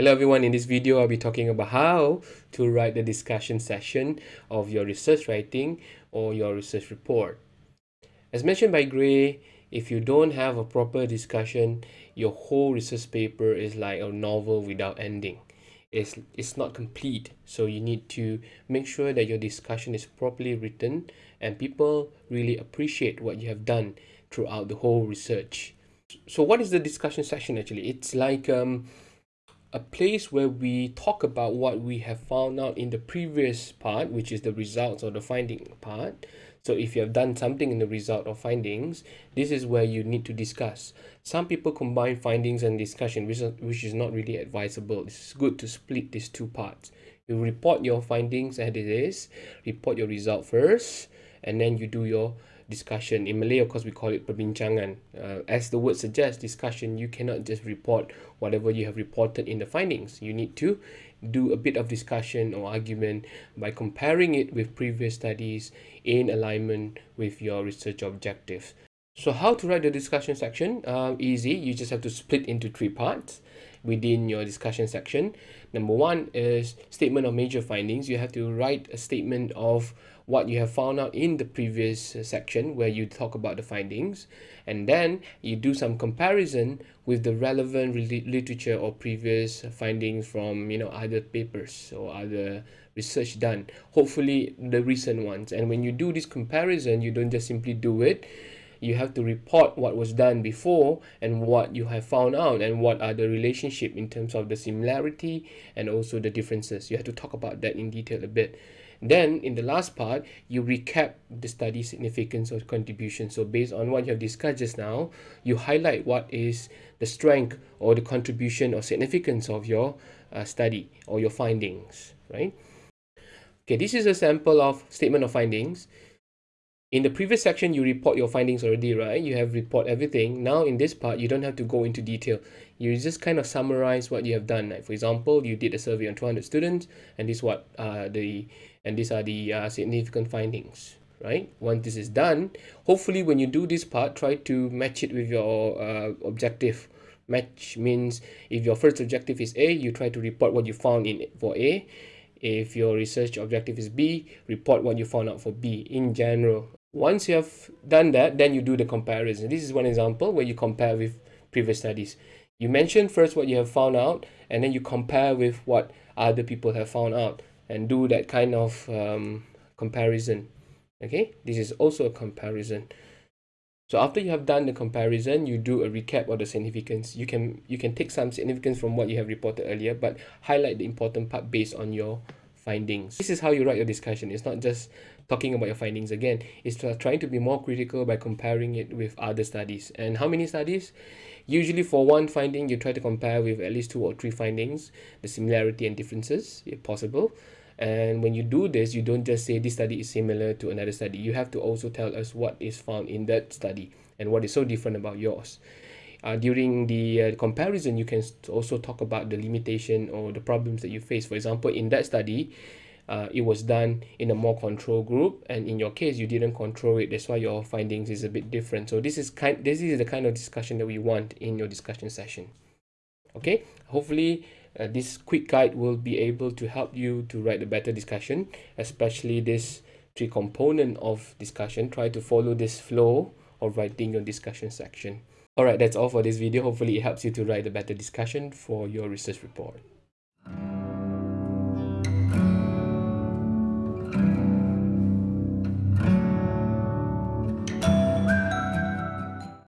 Hello everyone, in this video I'll be talking about how to write the discussion session of your research writing or your research report. As mentioned by Gray, if you don't have a proper discussion, your whole research paper is like a novel without ending. It's, it's not complete, so you need to make sure that your discussion is properly written and people really appreciate what you have done throughout the whole research. So what is the discussion section actually? It's like um, a place where we talk about what we have found out in the previous part, which is the results or the finding part. So if you have done something in the result or findings, this is where you need to discuss. Some people combine findings and discussion, which is, which is not really advisable. It's good to split these two parts. You report your findings as it is, report your result first, and then you do your discussion. In Malay, of course, we call it perbincangan. Uh, as the word suggests, discussion, you cannot just report whatever you have reported in the findings. You need to do a bit of discussion or argument by comparing it with previous studies in alignment with your research objectives. So how to write the discussion section? Uh, easy, you just have to split into three parts within your discussion section. Number one is statement of major findings. You have to write a statement of what you have found out in the previous uh, section where you talk about the findings and then you do some comparison with the relevant literature or previous findings from you know other papers or other research done hopefully the recent ones and when you do this comparison you don't just simply do it you have to report what was done before and what you have found out and what are the relationship in terms of the similarity and also the differences. You have to talk about that in detail a bit. Then in the last part you recap the study significance or contribution. So based on what you have discussed just now you highlight what is the strength or the contribution or significance of your uh, study or your findings right? Okay this is a sample of statement of findings in the previous section you report your findings already right? You have report everything. Now in this part you don't have to go into detail. You just kind of summarize what you have done. Like for example you did a survey on 200 students and this what uh, the and these are the uh, significant findings right? Once this is done hopefully when you do this part try to match it with your uh, objective. Match means if your first objective is a you try to report what you found in for a. If your research objective is b report what you found out for b. In general once you have done that, then you do the comparison. This is one example where you compare with previous studies. You mention first what you have found out, and then you compare with what other people have found out, and do that kind of um, comparison. Okay, this is also a comparison. So after you have done the comparison, you do a recap of the significance. You can you can take some significance from what you have reported earlier, but highlight the important part based on your findings. This is how you write your discussion. It's not just talking about your findings again. It's trying to be more critical by comparing it with other studies. And how many studies? Usually for one finding, you try to compare with at least two or three findings, the similarity and differences, if possible. And when you do this, you don't just say this study is similar to another study. You have to also tell us what is found in that study and what is so different about yours uh, during the uh, comparison you can also talk about the limitation or the problems that you face. For example in that study uh, it was done in a more control group and in your case you didn't control it. That's why your findings is a bit different. So this is kind this is the kind of discussion that we want in your discussion session. Okay? Hopefully uh, this quick guide will be able to help you to write a better discussion especially this three component of discussion. Try to follow this flow of writing your discussion section Alright, that's all for this video. Hopefully it helps you to write a better discussion for your research report.